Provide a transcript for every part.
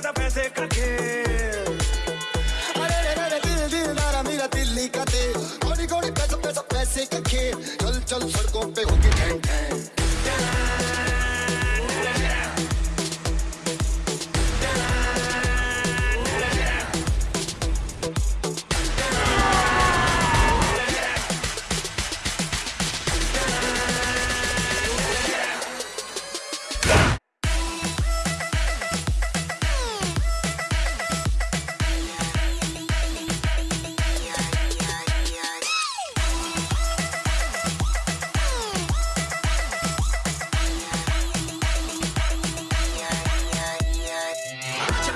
पैसा पैसा का अरे रे रे दिल दिल मेरा दिल्ली का दिल कोड़ी कोड़ी पैसा पैसा पैसे का चल चल सड़कों पे होगी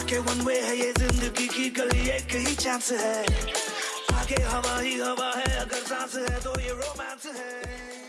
जाके वन वे है ये ज़िंदगी की गली एक ही चांस है। आगे हवा ही हवा है, अगर सांस है तो ये रोमांस है।